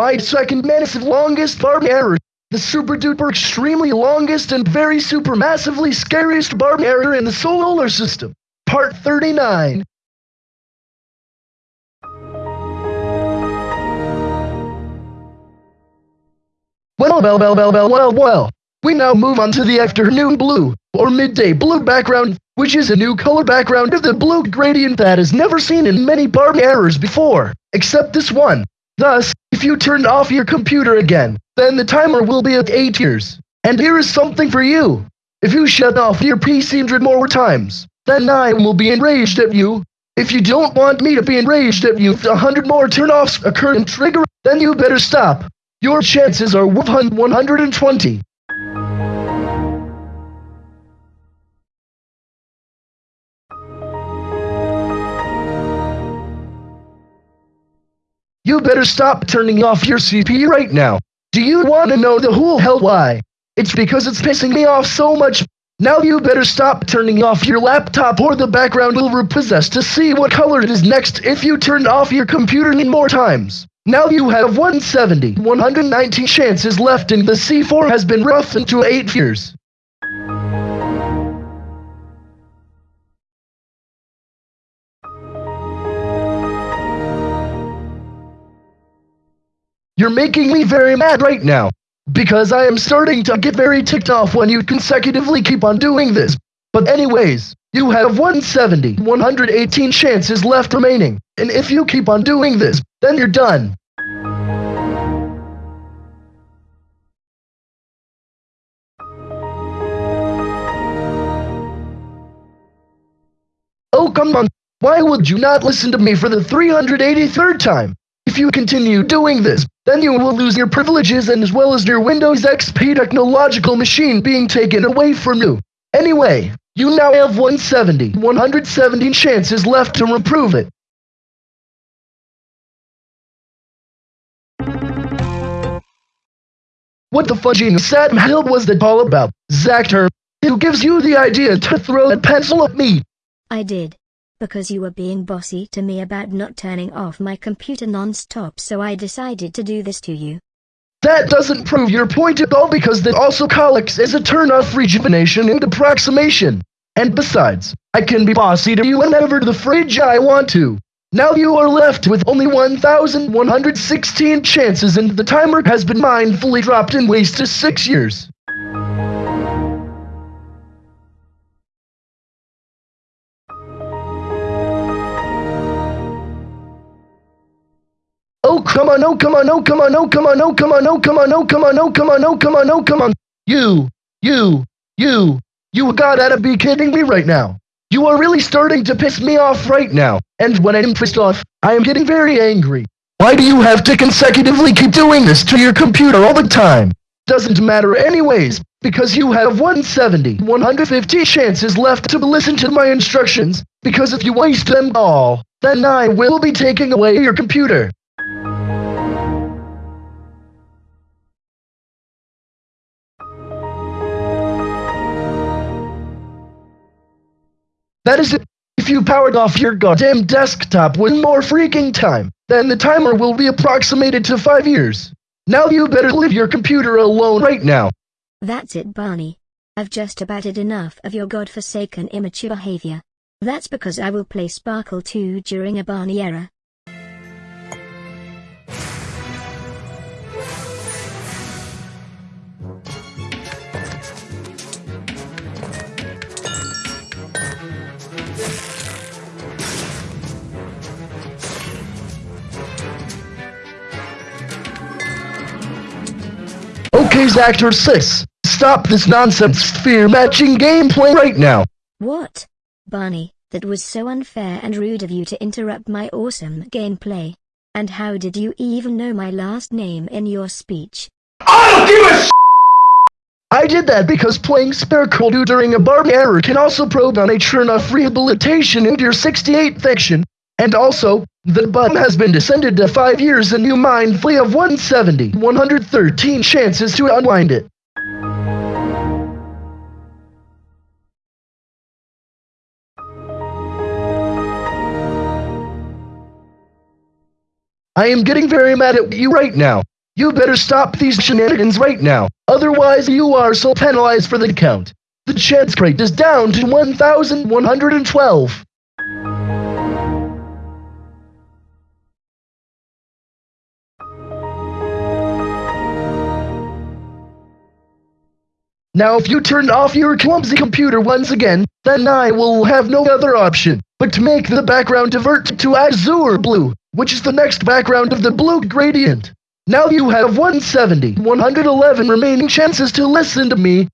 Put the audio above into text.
My second massive longest Barney error. The super duper extremely longest and very super massively scariest Barney error in the solar system. Part 39. Well, well, well, well, well, well, well. We now move on to the afternoon blue, or midday blue background, which is a new color background of the blue gradient that is never seen in many Barney errors before, except this one. Thus, if you turn off your computer again, then the timer will be at 8 years. And here is something for you. If you shut off your PC 100 more times, then I will be enraged at you. If you don't want me to be enraged at you if a hundred more turn-offs occur and trigger, then you better stop. Your chances are 120. You better stop turning off your CPU right now. Do you want to know the whole hell why? It's because it's pissing me off so much. Now you better stop turning off your laptop or the background will repossess to see what color it is next if you turn off your computer any more times. Now you have 170, 119 chances left and the C4 has been roughened into 8 years. You're making me very mad right now. Because I am starting to get very ticked off when you consecutively keep on doing this. But anyways, you have 170, 118 chances left remaining. And if you keep on doing this, then you're done. Oh, come on. Why would you not listen to me for the 383rd time? If you continue doing this, then you will lose your privileges and as well as your Windows XP technological machine being taken away from you. Anyway, you now have 170, 117 chances left to reprove it. What the fudging Sam Hill was that all about, Zactor? Who gives you the idea to throw that pencil at me? I did. Because you were being bossy to me about not turning off my computer non-stop so I decided to do this to you. That doesn't prove your point at all because that also as a turn-off rejuvenation and approximation. And besides, I can be bossy to you whenever the fridge I want to. Now you are left with only 1,116 chances and the timer has been mindfully dropped in waste to 6 years. Come on, oh, come on, oh, come on, oh, come on, oh, come on, oh, come on, oh, come on, oh, come on, oh, come on, oh, come on. You, you, you, you gotta be kidding me right now. You are really starting to piss me off right now. And when I'm pissed off, I am getting very angry. Why do you have to consecutively keep doing this to your computer all the time? Doesn't matter anyways, because you have 170, 150 chances left to listen to my instructions, because if you waste them all, then I will be taking away your computer. That is. If you powered off your goddamn desktop one more freaking time, then the timer will be approximated to five years. Now you better leave your computer alone right now. That's it Barney. I've just about had enough of your godforsaken immature behavior. That's because I will play Sparkle 2 during a Barney error. Okay, Zactor 6, stop this nonsense sphere matching gameplay right now. What? Barney, that was so unfair and rude of you to interrupt my awesome gameplay. And how did you even know my last name in your speech? I don't give a I did that because playing Sparkle 2 during a Barney error can also probe on a turn-off rehabilitation into your 68 fiction. And also, the button has been descended to 5 years and you mindfully have 170, 113 chances to unwind it. I am getting very mad at you right now. You better stop these shenanigans right now, otherwise you are so penalized for the count. The chance rate is down to 1,112. Now if you turn off your clumsy computer once again, then I will have no other option but to make the background divert to azure blue, which is the next background of the blue gradient. Now you have 170, 111 remaining chances to listen to me,